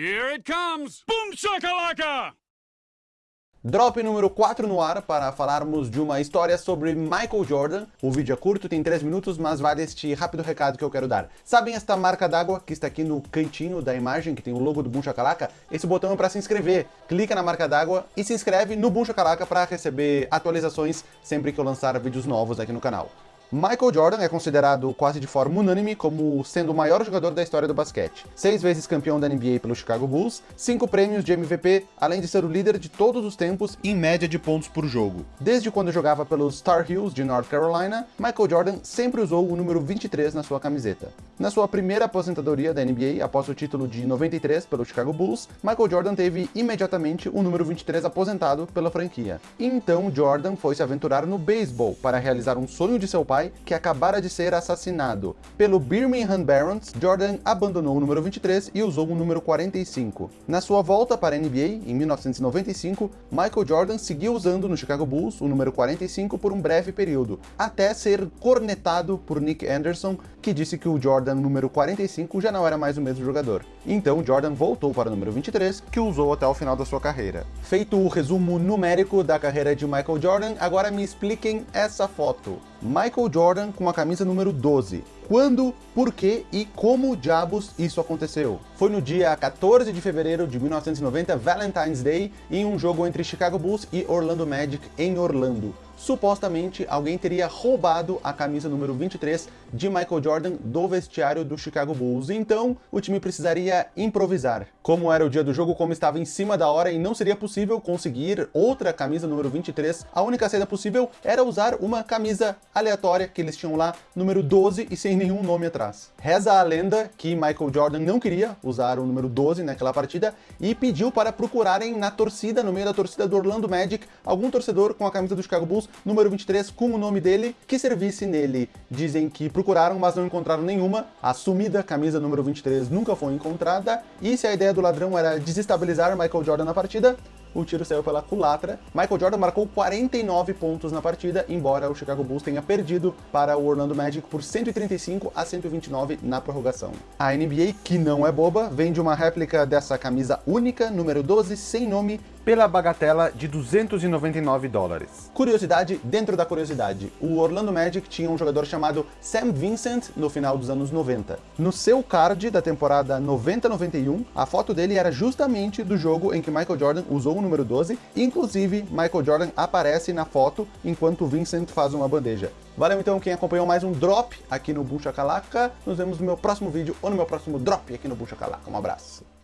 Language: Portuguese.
Here it comes! Boom shakalaka! Drop número 4 no ar para falarmos de uma história sobre Michael Jordan. O vídeo é curto, tem 3 minutos, mas vale este rápido recado que eu quero dar. Sabem esta marca d'água que está aqui no cantinho da imagem, que tem o logo do Boom Shakalaka? Esse botão é para se inscrever. Clica na marca d'água e se inscreve no Boom Shakalaka para receber atualizações sempre que eu lançar vídeos novos aqui no canal. Michael Jordan é considerado quase de forma unânime como sendo o maior jogador da história do basquete. Seis vezes campeão da NBA pelo Chicago Bulls, cinco prêmios de MVP, além de ser o líder de todos os tempos em média de pontos por jogo. Desde quando jogava pelos Tar Heels de North Carolina, Michael Jordan sempre usou o número 23 na sua camiseta. Na sua primeira aposentadoria da NBA, após o título de 93 pelo Chicago Bulls, Michael Jordan teve imediatamente o número 23 aposentado pela franquia. Então Jordan foi se aventurar no beisebol para realizar um sonho de seu pai pai, que acabara de ser assassinado. Pelo Birmingham Barons, Jordan abandonou o número 23 e usou o número 45. Na sua volta para a NBA, em 1995, Michael Jordan seguiu usando no Chicago Bulls o número 45 por um breve período, até ser cornetado por Nick Anderson, que disse que o Jordan número 45 já não era mais o mesmo jogador. Então Jordan voltou para o número 23, que usou até o final da sua carreira. Feito o resumo numérico da carreira de Michael Jordan, agora me expliquem essa foto. Michael Jordan com a camisa número 12. Quando, por que e como diabos isso aconteceu? Foi no dia 14 de fevereiro de 1990, Valentine's Day, em um jogo entre Chicago Bulls e Orlando Magic em Orlando supostamente alguém teria roubado a camisa número 23 de Michael Jordan do vestiário do Chicago Bulls. Então, o time precisaria improvisar. Como era o dia do jogo, como estava em cima da hora e não seria possível conseguir outra camisa número 23, a única saída possível era usar uma camisa aleatória que eles tinham lá, número 12 e sem nenhum nome atrás. Reza a lenda que Michael Jordan não queria usar o número 12 naquela partida e pediu para procurarem na torcida, no meio da torcida do Orlando Magic, algum torcedor com a camisa do Chicago Bulls número 23 com o nome dele, que servisse nele. Dizem que procuraram, mas não encontraram nenhuma. A sumida camisa número 23 nunca foi encontrada. E se a ideia do ladrão era desestabilizar Michael Jordan na partida, o tiro saiu pela culatra. Michael Jordan marcou 49 pontos na partida, embora o Chicago Bulls tenha perdido para o Orlando Magic por 135 a 129 na prorrogação. A NBA, que não é boba, vende uma réplica dessa camisa única, número 12, sem nome, pela bagatela de 299 dólares. Curiosidade dentro da curiosidade, o Orlando Magic tinha um jogador chamado Sam Vincent no final dos anos 90. No seu card da temporada 90-91, a foto dele era justamente do jogo em que Michael Jordan usou o número 12, inclusive Michael Jordan aparece na foto enquanto Vincent faz uma bandeja. Valeu então quem acompanhou mais um Drop aqui no Bucha Calaca. Nos vemos no meu próximo vídeo ou no meu próximo Drop aqui no Bucha Calaca. Um abraço.